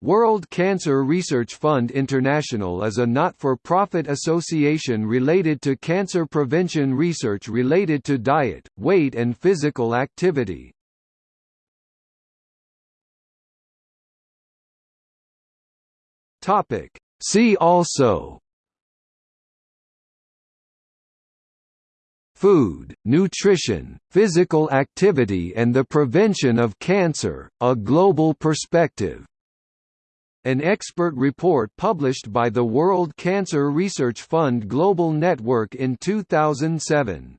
World Cancer Research Fund International is a not-for-profit association related to cancer prevention research related to diet, weight and physical activity. See also. Food, nutrition, physical activity and the prevention of cancer, a global perspective an expert report published by the World Cancer Research Fund Global Network in 2007.